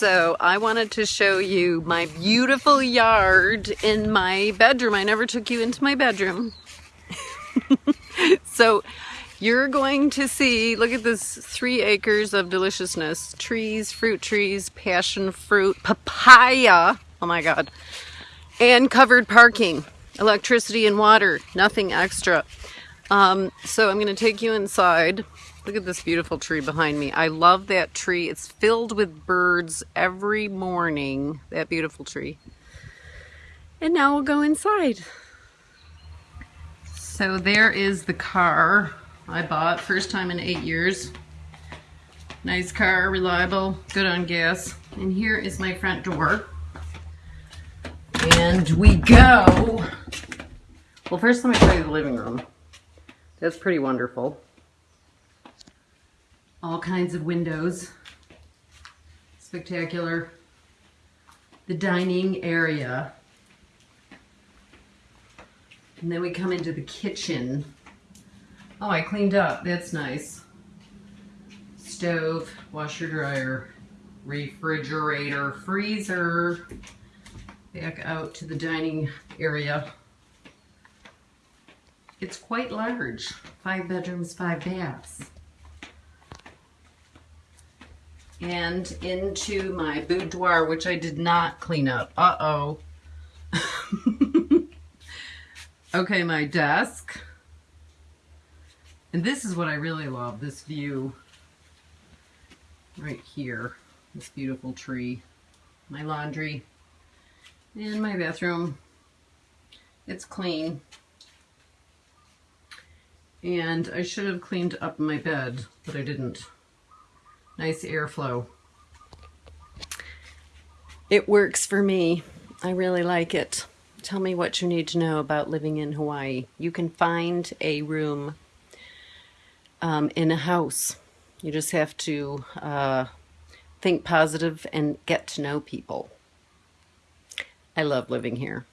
So I wanted to show you my beautiful yard in my bedroom. I never took you into my bedroom. so you're going to see, look at this three acres of deliciousness. Trees, fruit trees, passion fruit, papaya. Oh my God. And covered parking, electricity and water, nothing extra. Um, so I'm going to take you inside. Look at this beautiful tree behind me. I love that tree. It's filled with birds every morning. That beautiful tree. And now we'll go inside. So there is the car I bought. First time in eight years. Nice car, reliable, good on gas. And here is my front door. And we go. Well, first let me show you the living room. That's pretty wonderful. All kinds of windows. Spectacular. The dining area. And then we come into the kitchen. Oh, I cleaned up. That's nice. Stove, washer, dryer, refrigerator, freezer. Back out to the dining area. It's quite large. Five bedrooms, five baths. And into my boudoir, which I did not clean up. Uh-oh. okay, my desk. And this is what I really love, this view right here. This beautiful tree. My laundry. And my bathroom. It's clean. And I should have cleaned up my bed, but I didn't. Nice airflow. It works for me. I really like it. Tell me what you need to know about living in Hawaii. You can find a room um, in a house. You just have to uh, think positive and get to know people. I love living here.